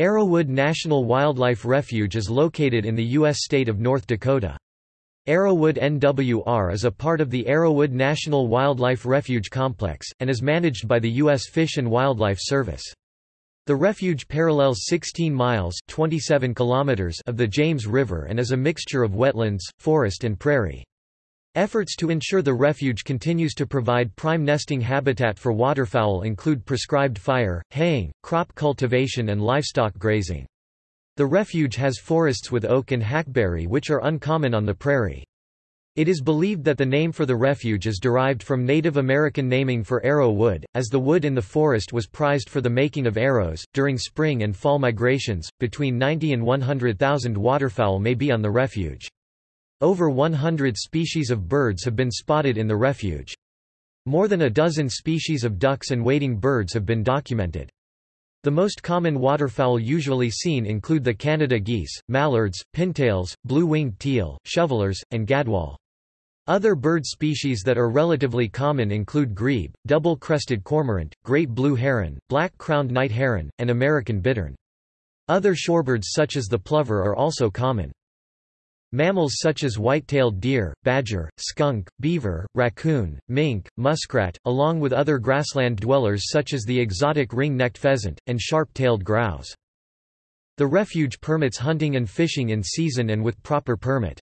Arrowwood National Wildlife Refuge is located in the U.S. state of North Dakota. Arrowwood NWR is a part of the Arrowwood National Wildlife Refuge Complex, and is managed by the U.S. Fish and Wildlife Service. The refuge parallels 16 miles 27 kilometers of the James River and is a mixture of wetlands, forest and prairie. Efforts to ensure the refuge continues to provide prime nesting habitat for waterfowl include prescribed fire, haying, crop cultivation and livestock grazing. The refuge has forests with oak and hackberry which are uncommon on the prairie. It is believed that the name for the refuge is derived from Native American naming for arrow wood, as the wood in the forest was prized for the making of arrows. During spring and fall migrations, between 90 and 100,000 waterfowl may be on the refuge. Over 100 species of birds have been spotted in the refuge. More than a dozen species of ducks and wading birds have been documented. The most common waterfowl usually seen include the Canada geese, mallards, pintails, blue-winged teal, shovelers, and gadwall. Other bird species that are relatively common include grebe, double-crested cormorant, great blue heron, black-crowned night heron, and American bittern. Other shorebirds such as the plover are also common. Mammals such as white-tailed deer, badger, skunk, beaver, raccoon, mink, muskrat, along with other grassland dwellers such as the exotic ring-necked pheasant, and sharp-tailed grouse. The refuge permits hunting and fishing in season and with proper permit.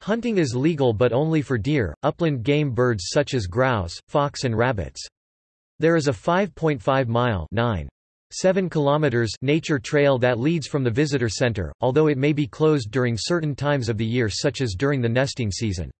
Hunting is legal but only for deer, upland game birds such as grouse, fox and rabbits. There is a 5.5-mile 7 kilometers nature trail that leads from the visitor center, although it may be closed during certain times of the year such as during the nesting season.